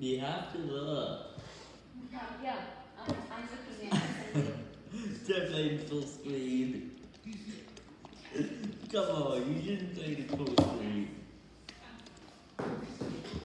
You have to look. Yeah, I'm, looking at it. Definitely in full screen. Come on, you shouldn't